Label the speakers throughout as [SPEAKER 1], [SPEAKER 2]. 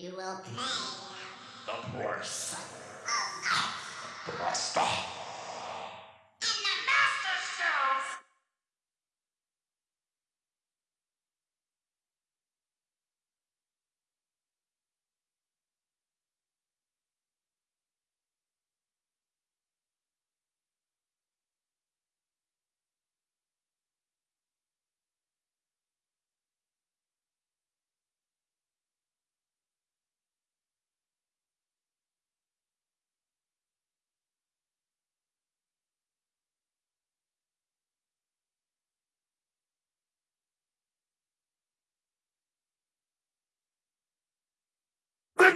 [SPEAKER 1] You will pay.
[SPEAKER 2] The son of
[SPEAKER 1] oh, the master.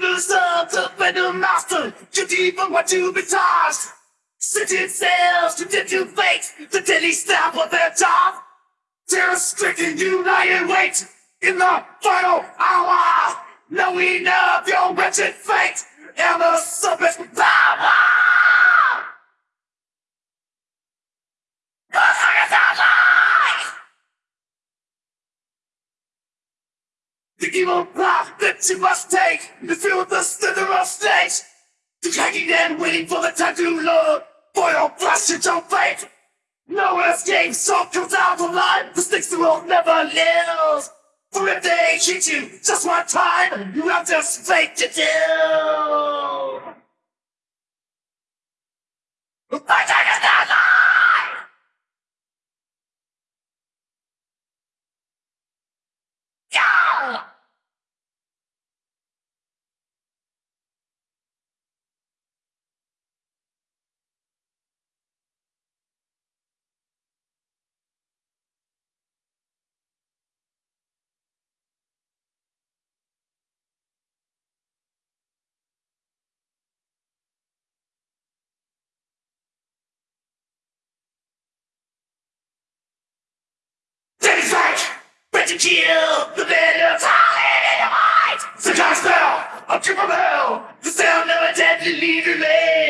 [SPEAKER 3] The sons of the master, you even want to be tossed. Sitting sails to dip you fate, the deadly stab of their job. Terror stricken, you lie in wait in the final hour, knowing of your wretched fate and the serpent's power. The evil path that you must take to feel the slither of state. The hanging and waiting for the time to load for your passage of fate. No escape, so comes out alive. The stakes will never live. For if they cheat you just one time, you have just fate to do. To kill the of time in! The cast spell! Up to from hell! The sound of a deadly leader lay